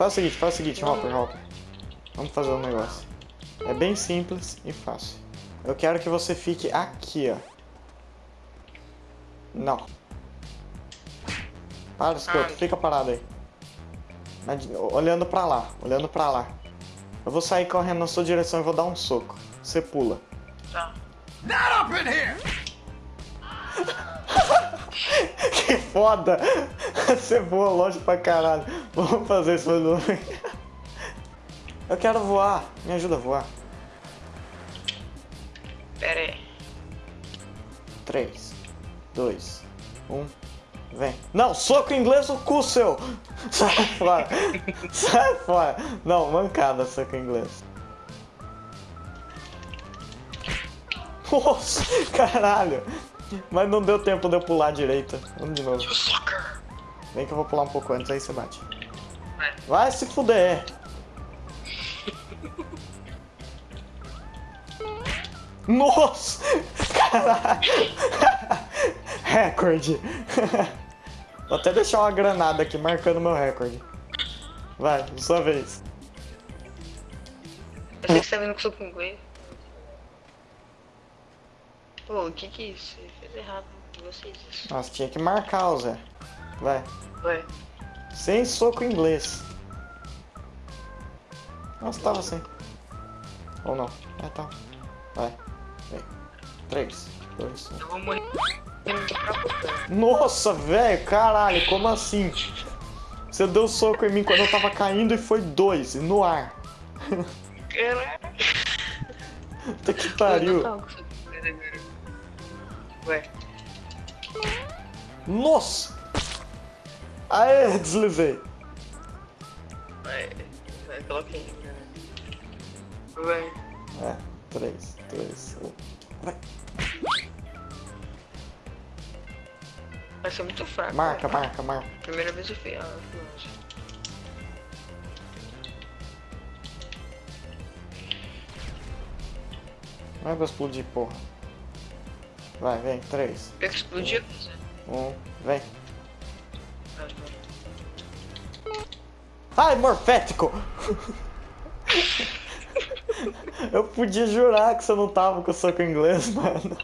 Faz o seguinte, faz o seguinte, Hopper, Hopper. Vamos fazer um negócio. É bem simples e fácil. Eu quero que você fique aqui, ó. Não. Para, escuta, fica parado aí. Olhando pra lá, olhando pra lá. Eu vou sair correndo na sua direção e vou dar um soco. Você pula. Tá. Not up in here! que foda! Você voa longe pra caralho. Vamos fazer isso novo. Eu quero voar. Me ajuda a voar. Pera aí. 3, 2, 1, vem. Não, soco inglês no cu seu! Sai fora! Sai fora! Não, mancada soco inglês. Nossa, caralho! Mas não deu tempo de eu pular direito. Vamos de novo. Vem que eu vou pular um pouco antes, aí você bate. Vai. Vai se fuder! Nossa! Caralho! recorde! Vou até deixar uma granada aqui marcando meu recorde. Vai, sua vez. Eu sei que você tá vendo que eu sou com. Pô, o que que é isso? Você fez errado de vocês. Nossa, tinha que marcar, o Zé. Vai. Vai. Sem soco inglês. Nossa, tava sem. Ou não? É, tá. Vai. Vem. 3, 2, 1. Eu vou morrer. Nossa, velho, caralho, como assim? Você deu soco em mim quando eu tava caindo e foi dois, no ar. Caralho. Puta que pariu. Vai. Nossa! Aê, deslizei. Vai. Vai, coloca aí. Vai. É, 3, 2, 1. Vai. Vai ser muito fraco. Marca, marca, marca. Primeira vez eu. Ah, fui longe. Não é pra explodir, porra. Vai, vem, 3, Pega que explodiu. 1, vem. Ai, morfético! Eu podia jurar que você não tava com o soco inglês, mano.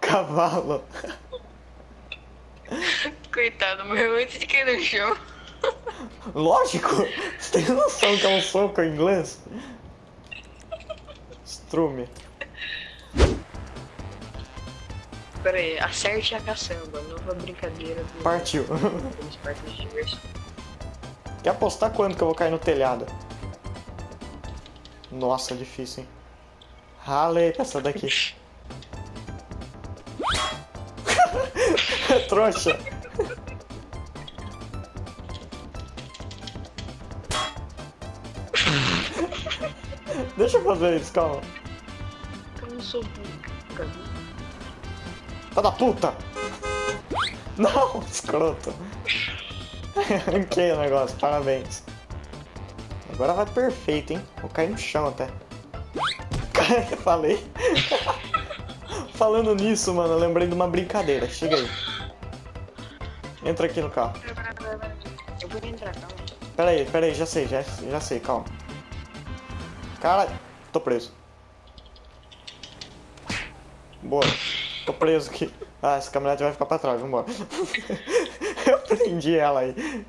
Cavalo. Coitado, morreu antes de cair no chão. Lógico! Você tem noção que é um soco em inglês? Strume. Pera aí, acerte a caçamba. Nova brincadeira do. Partiu. dos parques de diversão. Quer apostar quando que eu vou cair no telhado? Nossa, difícil, hein? Ralei essa daqui. Trouxa. Deixa eu fazer isso, calma. Eu não sou burro. Tá da puta! Não, escroto. Ranquei o negócio, parabéns. Agora vai perfeito, hein? Vou cair no chão até. Falei. Falando nisso, mano, eu lembrei de uma brincadeira. Chega aí. Entra aqui no carro. Eu vou entrar, calma. Pera aí, pera aí, já sei, já, já sei, calma. Cara, tô preso. Boa. Tô preso aqui. Ah, essa caminhonete vai ficar pra trás, vambora. Eu prendi ela aí.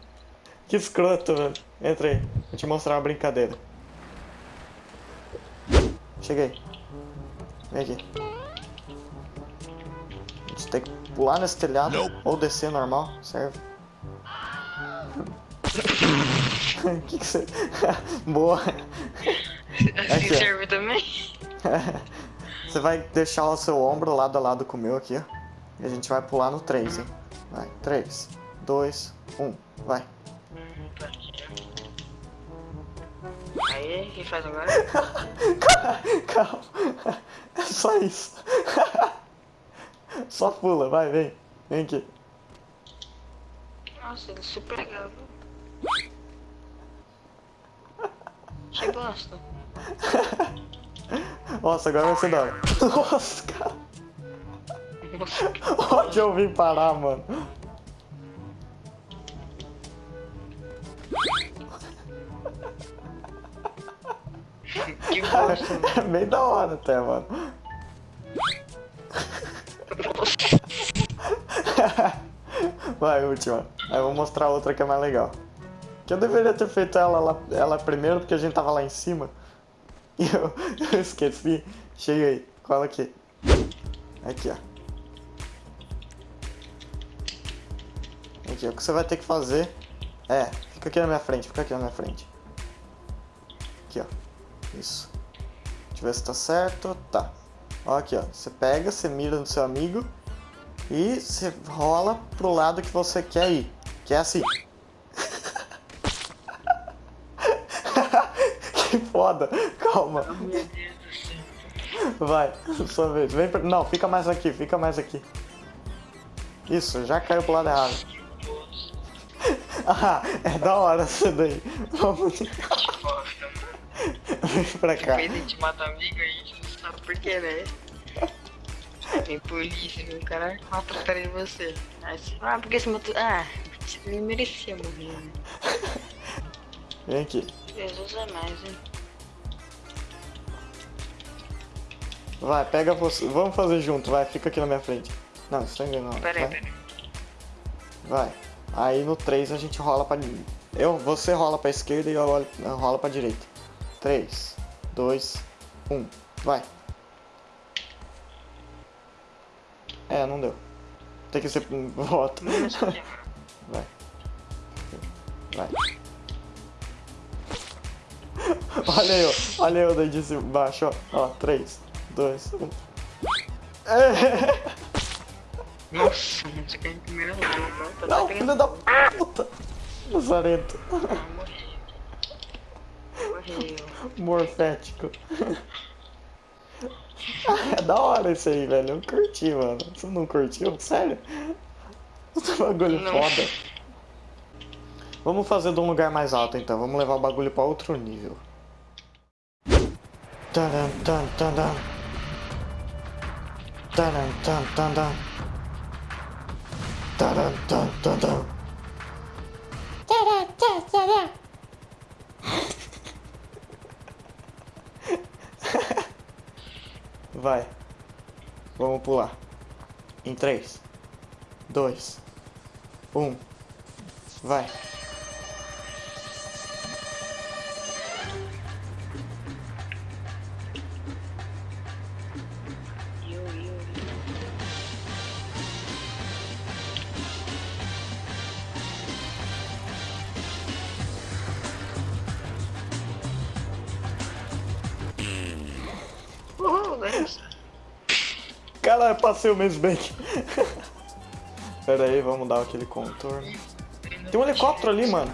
Que escroto, velho. Entra aí, vou te mostrar uma brincadeira. Cheguei. Vem aqui. A gente tem que pular nesse telhado ou descer normal, serve. que que você... Boa. Assim serve também? Você vai deixar o seu ombro lado a lado com o meu aqui, ó. E a gente vai pular no 3, hein? Vai, 3, 2, 1, vai. Aí, o que faz agora? Calma. É só isso. Só pula, vai, vem. Vem aqui. Nossa, ele é super legal. Que bosta. Nossa, agora vai ser da hora. Nossa, cara. Onde eu vim parar, mano? Que. É bem da hora até, mano. Vai, última. Aí eu vou mostrar outra que é mais legal. Que eu deveria ter feito ela, ela, ela primeiro, porque a gente tava lá em cima. Eu, eu esqueci. Chega aí, cola aqui. Aqui, ó. Aqui. O que você vai ter que fazer é... Fica aqui na minha frente, fica aqui na minha frente. Aqui, ó. Isso. Deixa eu ver se tá certo. Tá. Ó, aqui, ó. Você pega, você mira no seu amigo e você rola pro lado que você quer ir. Que é assim. que foda. Calma. Meu. Vai, sua vez. Vem pra... Não, fica mais aqui, fica mais aqui. Isso, já caiu pro lado errado. Ah, é da hora isso daí. Vamos. Vem pra cá. Depois a gente mata amigo, a gente não sabe por quê, né? Vem polícia, o cara mata atrás de você. Aí você ah, por que você matou? Ah, você nem merecia morrer, né? Vem aqui. Jesus é mais, hein? Vai, pega você. Vamos fazer junto, vai, fica aqui na minha frente. Não, tá enganando. Pera aí, vai. pera aí. Vai. Aí no 3 a gente rola pra. Eu, você rola pra esquerda e eu rolo- eu rolo pra direita. 3, 2, 1. Vai. É, não deu. Tem que ser voto. Não? Vai. Vai. Olha eu, olha eu daí de baixo, ó. Ó, 3, 2, 1. Nossa, mano, você caiu em primeiro lugar, não? Tá Não, filho da puta! Lazarento. Ah. Morfético. é da hora isso aí, velho. Eu curti, mano. Você não curtiu? Sério? Esse bagulho Não. foda. Vamos fazer de um lugar mais alto então. Vamos levar o bagulho pra outro nível. Tan, tan, tan. Taran, tan, tan, tan. Taran, tan, tan, tan. Taran, tan, tan, tan. Vai. Vamos pular. Em 3, 2, 1. Vai. Caralho, passei o mesmo bem. Pera aí, vamos dar aquele contorno. Tem um helicóptero ali, mano.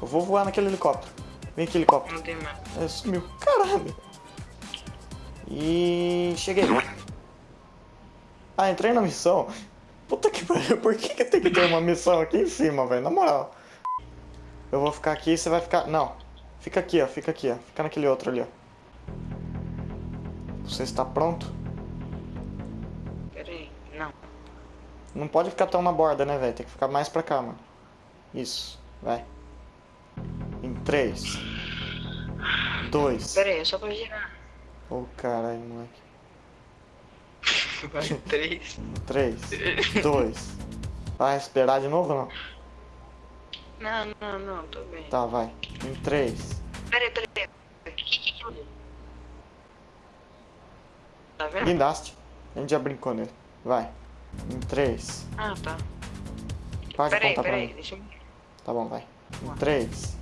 Eu vou voar naquele helicóptero. Vem aqui, helicóptero. Não tem mais. É, sumiu. Caralho. E cheguei. Ah, entrei na missão. Puta que pariu, por que, que tem que ter uma missão aqui em cima, velho? Na moral. Eu vou ficar aqui e você vai ficar. Não. Fica aqui, ó. Fica aqui, ó. Fica naquele outro ali, ó. Você está pronto? Não pode ficar tão na borda, né, velho? Tem que ficar mais pra cá, mano. Isso. Vai. Em 3. 2. Pera aí, é só pra girar. Ô, caralho, moleque. Vai, três. 3, 2. Vai esperar de novo ou não? Não, não, não, tô bem. Tá, vai. Em 3. Pera aí, pera aí. Que, que, que... Tá vendo? Guindaste. A gente já brincou nele. Vai. Em 3. Ah, tá. Pode Pera aí, contar pera pra aí, mim. deixa eu... Tá bom, vai. Em 3.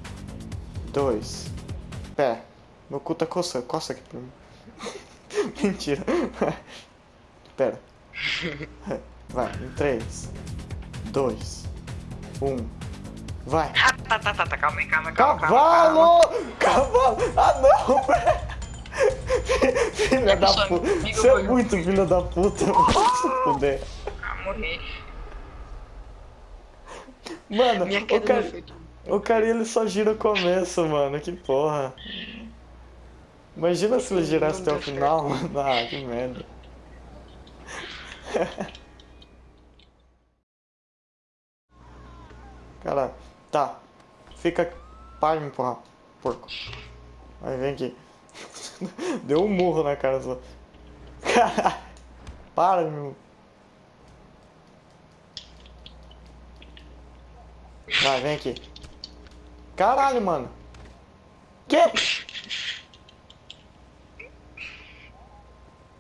2. Pera. Meu cu tá coçando. Coça aqui pra mim. Mentira. Pera. Vai. Em 3. 2. 1. Vai. Ah, tá, tá, tá, tá, calma aí, calma, calma, calma, calma. Cavalo! Cavalo! Ah, não, velho! Filha da puta. Você é muito filha da puta. Se fuder. Ah, morri. Mano, Minha o cara, o cara ele só gira o começo, mano. Que porra. Imagina se ele girasse até o final, mano. Ah, que merda. Cara, tá. Fica. Para de me empurrar, porco. Aí vem aqui. Deu um murro na cara só. Caralho. Para, meu. Vai, vem aqui. Caralho, mano. Que?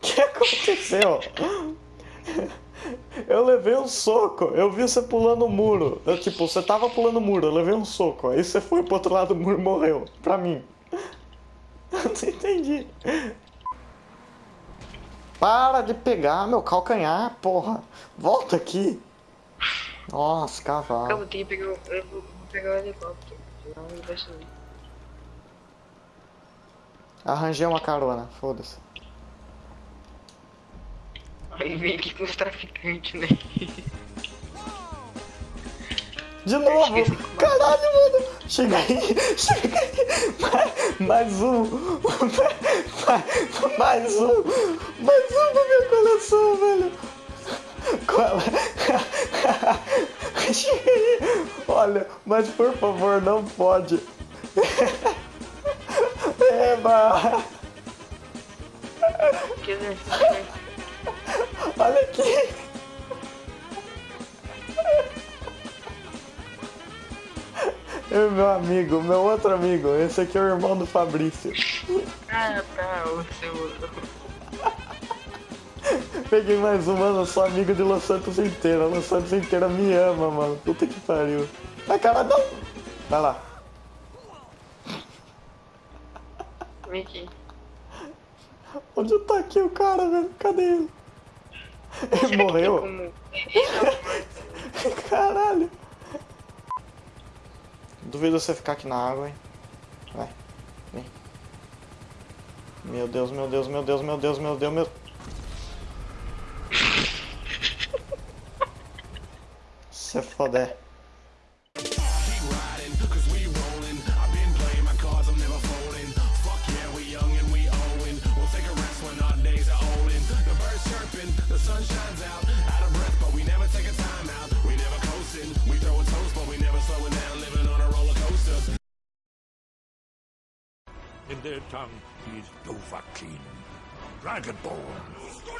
que aconteceu? Eu levei um soco, eu vi você pulando o muro. Eu, tipo, você tava pulando o muro, eu levei um soco. Aí você foi pro outro lado do muro e morreu. Pra mim. Não entendi. Para de pegar meu calcanhar, porra. Volta aqui. Nossa, cavalo. Eu vou ter que pegar, eu vou pegar o helicóptero. Vai subir. Arranjei uma carona, foda-se. Aí vem aqui com os traficantes, né? De novo! Caralho, mano! Chega aí! Chega aí! Mais, mais um! Mais, mais um! Mais um pra minha coleção, velho! Qual é? Chega aí! Olha, mas por favor, não pode! Eba! Olha aqui! Meu amigo, meu outro amigo. Esse aqui é o irmão do Fabrício. ah, tá, o seu. Peguei mais um, mano. Eu sou amigo de Los Santos inteira. Los Santos inteira me ama, mano. Puta que pariu. Vai, cara, não! Vai lá. Vem aqui. Onde tá aqui o cara, velho? Cadê ele? Ele morreu? Caralho. Duvido você ficar aqui na água, hein? Vai. Vem. Meu Deus, meu Deus, meu Deus, meu Deus, meu Deus, meu... Se foder. Their tongue, he is Dovahkiin, Dragonborn.